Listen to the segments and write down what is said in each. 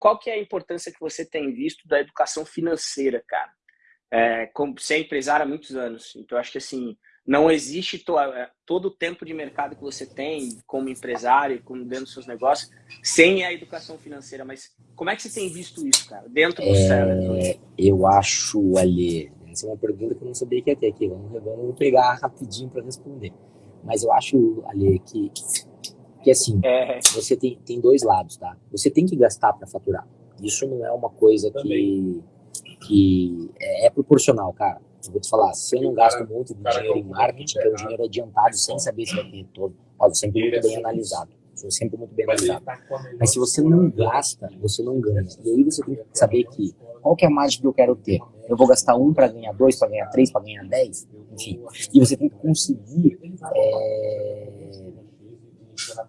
qual que é a importância que você tem visto da educação financeira, cara? É, como você é empresário há muitos anos, então acho que assim não existe to, é, todo o tempo de mercado que você tem como empresário, como dentro dos seus negócios, sem a educação financeira. Mas como é que você tem visto isso, cara, dentro do é, Eu acho, ali, essa é uma pergunta que eu não sabia que ia ter aqui. Vamos, vamos pegar rapidinho para responder. Mas eu acho, ali, que que assim, é. você tem, tem dois lados, tá? Você tem que gastar para faturar. Isso não é uma coisa que, que é, é, proporcional, cara. Eu vou te falar, se eu não gasto muito de dinheiro em marketing, que é um dinheiro adiantado sem saber se vai ter retorno, óbvio, sempre muito bem analisado. Sou sempre muito bem analisado. Mas se você não gasta, você não ganha. E aí você tem que saber que qual que é a margem que eu quero ter. Eu vou gastar um para ganhar dois, para ganhar três, para ganhar dez, enfim. E você tem que conseguir é,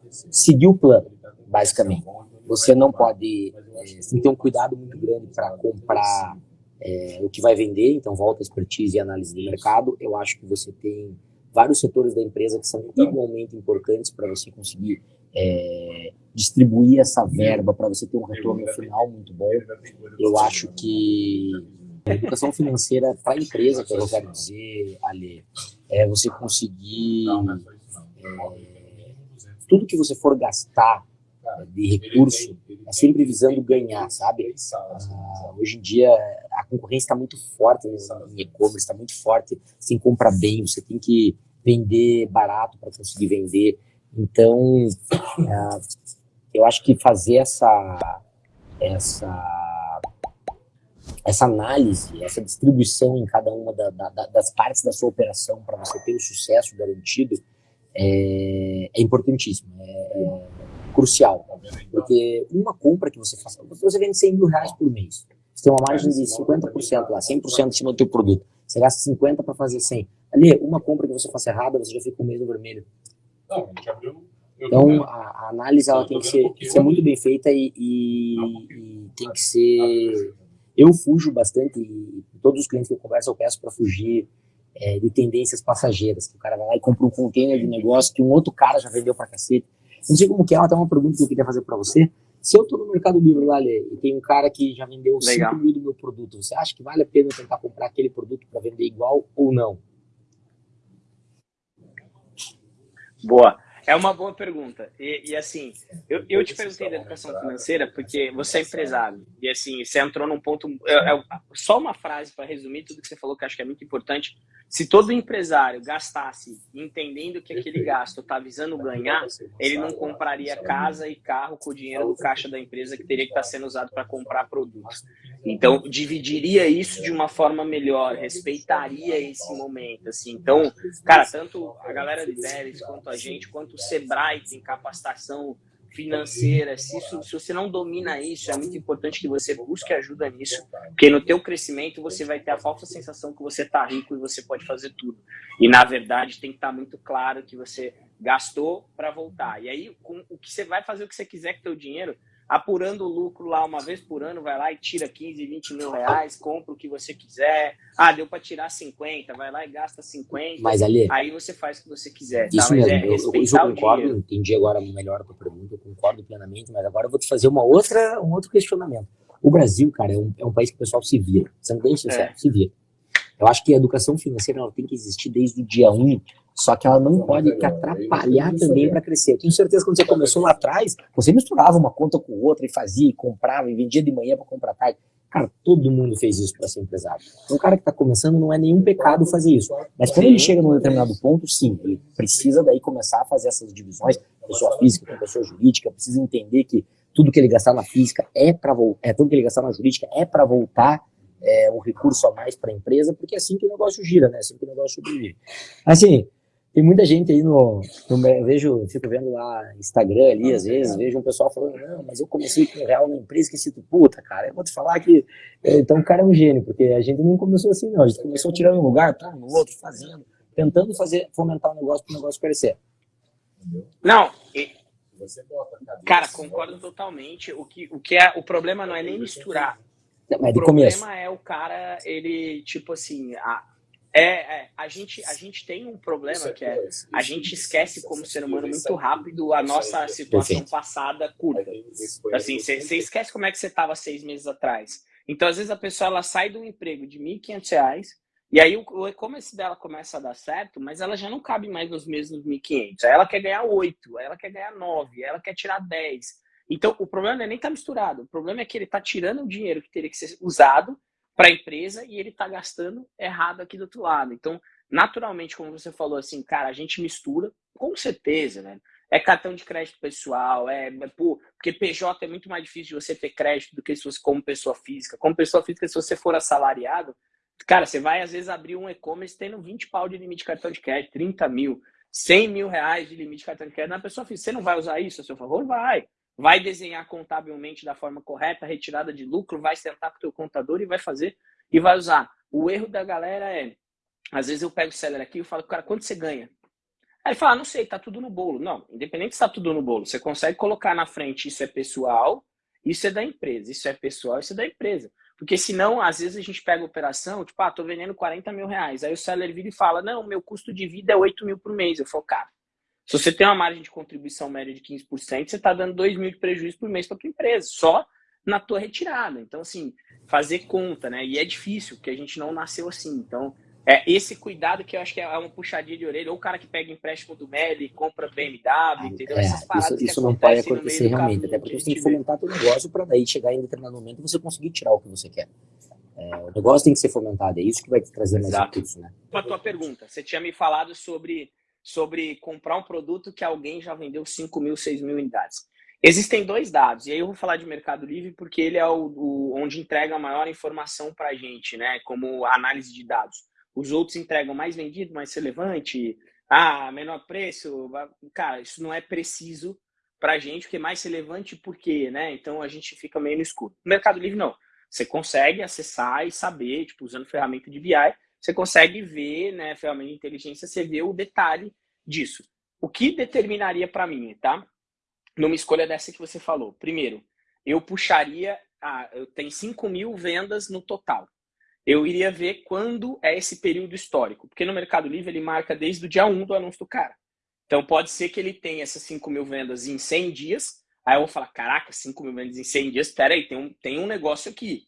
seguir o plano, basicamente. Você não pode, é, ter um cuidado muito grande para comprar é, o que vai vender, então volta a expertise e análise de mercado. Eu acho que você tem vários setores da empresa que são igualmente importantes para você conseguir é, distribuir essa verba para você ter um retorno final muito bom. Eu acho que a educação financeira para a empresa, que eu quero dizer, Ali, é você conseguir é, tudo que você for gastar de recurso é sempre visando ganhar, sabe? Ah, hoje em dia a concorrência está muito forte em e-commerce, está muito forte. Você tem que comprar bem, você tem que vender barato para conseguir vender. Então, ah, eu acho que fazer essa essa essa análise, essa distribuição em cada uma da, da, das partes da sua operação para você ter o sucesso garantido é, é importantíssimo, é, é, crucial. Porque uma compra que você faça, você vende 100 mil reais por mês, você tem uma margem de 50% lá, 100% em cima do teu produto, você gasta 50 para fazer 100. Ali, uma compra que você faça errada, você já fica um mês no vermelho. Então, a, a análise ela tem que ser, ser muito bem feita e, e, e, tem que ser... Eu fujo bastante, e todos os clientes que eu converso eu peço para fugir é, de tendências passageiras, que o cara vai lá e compra um container de negócio que um outro cara já vendeu pra cacete. Não sei como que é, até uma pergunta que eu queria fazer para você. Se eu tô no Mercado Livre lá, Lê, e tem um cara que já vendeu Legal. 5 mil do meu produto, você acha que vale a pena tentar comprar aquele produto para vender igual ou não? Boa. É uma boa pergunta. E, e assim, eu, eu te perguntei da educação financeira porque você é empresário. E assim, você entrou num ponto. É, é, só uma frase para resumir tudo que você falou, que acho que é muito importante. Se todo empresário gastasse entendendo que aquele gasto está visando ganhar, ele não compraria casa e carro com o dinheiro do caixa da empresa que teria que estar tá sendo usado para comprar produtos. Então, dividiria isso de uma forma melhor, respeitaria esse momento. Assim. Então, cara, tanto a galera de Vélez, quanto a gente, quanto o Sebrae capacitação financeira, se, isso, se você não domina isso, é muito importante que você busque ajuda nisso, porque no teu crescimento você vai ter a falsa sensação que você está rico e você pode fazer tudo. E na verdade tem que estar tá muito claro que você gastou para voltar. E aí com, o que você vai fazer o que você quiser com o teu dinheiro, apurando o lucro lá uma vez por ano, vai lá e tira 15, 20 mil reais, compra o que você quiser. Ah, deu para tirar 50, vai lá e gasta 50. Mas ali, aí você faz o que você quiser. Tá? Isso tá? mesmo, é eu, isso eu concordo, entendi agora melhor a tua pergunta, eu concordo plenamente, mas agora eu vou te fazer uma outra, um outro questionamento. O Brasil, cara, é um, é um país que o pessoal se vira, sendo bem sincero, é. se vira. Eu acho que a educação financeira ela tem que existir desde o dia 1 um, só que ela não pode te atrapalhar também para crescer. Eu tenho certeza que quando você começou lá atrás, você misturava uma conta com outra e fazia, e comprava, e vendia de manhã para comprar tarde. Cara, todo mundo fez isso para ser empresário. Um cara que está começando não é nenhum pecado fazer isso. Mas quando ele chega num determinado ponto, sim, ele precisa daí começar a fazer essas divisões, pessoa física com pessoa jurídica, precisa entender que tudo que ele gastar na física é para voltar, é, tudo que ele gastar na jurídica é para voltar é, um recurso a mais para a empresa, porque é assim que o negócio gira, né? É assim que o negócio sobrevive. Assim, tem muita gente aí no, no eu vejo, fico vendo lá Instagram ali, às vezes, vejo um pessoal falando, não, mas eu comecei com real na empresa, que se tu, puta, cara, eu vou te falar que, é, então o cara é um gênio, porque a gente não começou assim não, a gente começou tirando um lugar, pondo no outro, fazendo, tentando fazer, fomentar o negócio para o negócio crescer. Não, e, cara, concordo totalmente, o que, o que é, o problema não é nem misturar, não, o problema começo. é o cara, ele, tipo assim, a, É, é, a, gente, a gente tem um problema que é a gente esquece como ser humano muito rápido a nossa situação passada curta. Assim, você esquece como é que você estava seis meses atrás. Então, às vezes, a pessoa ela sai do emprego de R$ 1.500 e aí o, o e-commerce dela começa a dar certo, mas ela já não cabe mais nos mesmos 1.500. Aí ela quer ganhar 8, aí ela quer ganhar 9, aí ela quer tirar 10. Então, o problema não é nem estar tá misturado. O problema é que ele está tirando o dinheiro que teria que ser usado para a empresa e ele está gastando errado aqui do outro lado. Então, naturalmente, como você falou assim, cara, a gente mistura, com certeza, né? É cartão de crédito pessoal, é, é porque PJ é muito mais difícil de você ter crédito do que se você como pessoa física. Como pessoa física, se você for assalariado, cara, você vai às vezes abrir um e-commerce tendo 20 pau de limite de cartão de crédito, 30 mil, 100 mil reais de limite de cartão de crédito na pessoa física. Você não vai usar isso a seu favor? Vai vai desenhar contabilmente da forma correta, retirada de lucro, vai sentar com o teu contador e vai fazer e vai usar. O erro da galera é, às vezes eu pego o seller aqui e falo, cara, quanto você ganha? Aí ele fala, ah, não sei, tá tudo no bolo. Não, independente se tá tudo no bolo, você consegue colocar na frente isso é pessoal, isso é da empresa, isso é pessoal, isso é da empresa. Porque senão, às vezes a gente pega a operação, tipo, ah, tô vendendo 40 mil reais. Aí o seller vira e fala, não, meu custo de vida é 8 mil por mês. Eu falo, cara, se você tem uma margem de contribuição média de 15%, você está dando 2 mil de prejuízo por mês para a tua empresa, só na tua retirada. Então, assim, fazer conta, né? E é difícil, porque a gente não nasceu assim. Então, é esse cuidado que eu acho que é uma puxadinha de orelha, ou o cara que pega empréstimo do Meli, compra BMW, ah, entendeu? É, Essas paradas isso, isso não pode acontecer realmente, até porque você tem que fomentar teu negócio para daí chegar em determinado momento você conseguir tirar o que você quer. É, o negócio tem que ser fomentado, é isso que vai te trazer mais recursos, né? A tua pergunta, você tinha me falado sobre sobre comprar um produto que alguém já vendeu 5 mil, 6 mil unidades. Existem dois dados, e aí eu vou falar de Mercado Livre porque ele é o, o onde entrega a maior informação para a gente, né? Como análise de dados. Os outros entregam mais vendido, mais relevante, ah, menor preço. Cara, isso não é preciso para a gente, porque mais relevante por quê, né? Então a gente fica meio no escuro. Mercado Livre, não. Você consegue acessar e saber, tipo, usando ferramenta de BI, você consegue ver, né, ferramenta de inteligência, você vê o detalhe disso. O que determinaria para mim, tá? Numa escolha dessa que você falou. Primeiro, eu puxaria, ah, eu tenho 5 mil vendas no total. Eu iria ver quando é esse período histórico, porque no Mercado Livre ele marca desde o dia 1 do anúncio do cara. Então pode ser que ele tenha essas 5 mil vendas em 100 dias, aí eu vou falar, caraca, 5 mil vendas em 100 dias, peraí, tem um, tem um negócio aqui.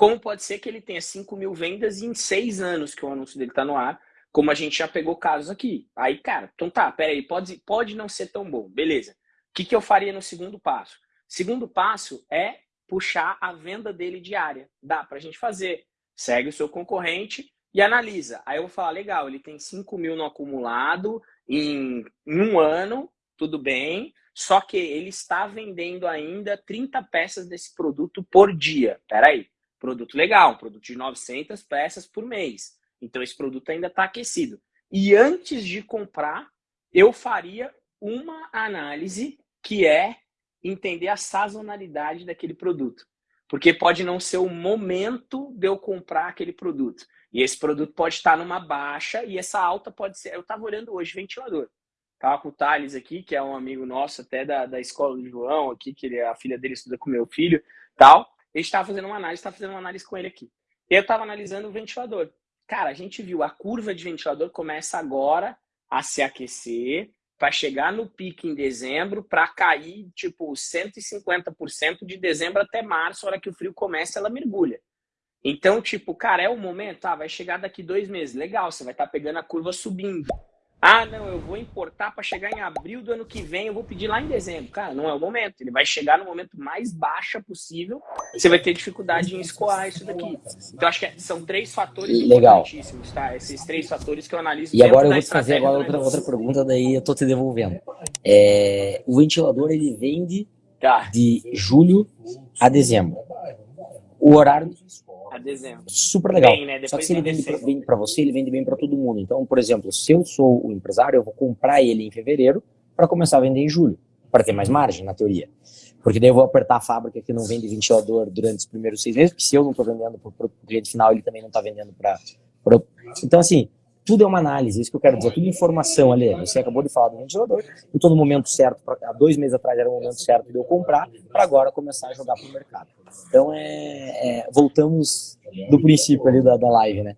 Como pode ser que ele tenha 5 mil vendas em seis anos que o anúncio dele está no ar, como a gente já pegou casos aqui. Aí, cara, então tá, peraí, pode, pode não ser tão bom, beleza. O que, que eu faria no segundo passo? Segundo passo é puxar a venda dele diária. Dá para a gente fazer. Segue o seu concorrente e analisa. Aí eu vou falar, legal, ele tem 5 mil no acumulado em, em um ano, tudo bem, só que ele está vendendo ainda 30 peças desse produto por dia. Peraí, Produto legal, um produto de 900 peças por mês. Então esse produto ainda está aquecido. E antes de comprar, eu faria uma análise que é entender a sazonalidade daquele produto. Porque pode não ser o momento de eu comprar aquele produto. E esse produto pode estar numa baixa e essa alta pode ser. Eu estava olhando hoje ventilador. Estava com o Thales aqui, que é um amigo nosso até da, da escola do João, aqui, que ele, a filha dele estuda com meu filho tal. Ele estava fazendo uma análise, estava fazendo uma análise com ele aqui. Eu estava analisando o ventilador. Cara, a gente viu a curva de ventilador começa agora a se aquecer para chegar no pico em dezembro para cair tipo 150% de dezembro até março, a hora que o frio começa, ela mergulha. Então, tipo, cara, é o momento, ah, vai chegar daqui dois meses. Legal, você vai estar tá pegando a curva subindo. Ah, não, eu vou importar para chegar em abril do ano que vem, eu vou pedir lá em dezembro. Cara, não é o momento. Ele vai chegar no momento mais baixa possível. Você vai ter dificuldade em escoar isso daqui. Então, acho que são três fatores Legal. importantíssimos, tá? Esses três fatores que eu analiso. E agora eu vou te fazer agora outra, outra pergunta, daí eu tô te devolvendo. É, o ventilador, ele vende tá. de julho a dezembro. O horário a dezembro. Super legal. Bem, né? Só que se ele vende bem para você, ele vende bem para todo mundo. Então, por exemplo, se eu sou o empresário, eu vou comprar ele em fevereiro para começar a vender em julho, para ter mais margem, na teoria. Porque daí eu vou apertar a fábrica que não vende ventilador durante os primeiros seis meses, porque se eu não estou vendendo para o cliente final, ele também não está vendendo para. Então, assim, tudo é uma análise, isso que eu quero dizer, tudo informação ali. Você acabou de falar do ventilador, eu estou no momento certo, pra, há dois meses atrás era o momento certo de eu comprar, para agora começar a jogar para o mercado. Então, é, é, voltamos do princípio ali da, da live, né?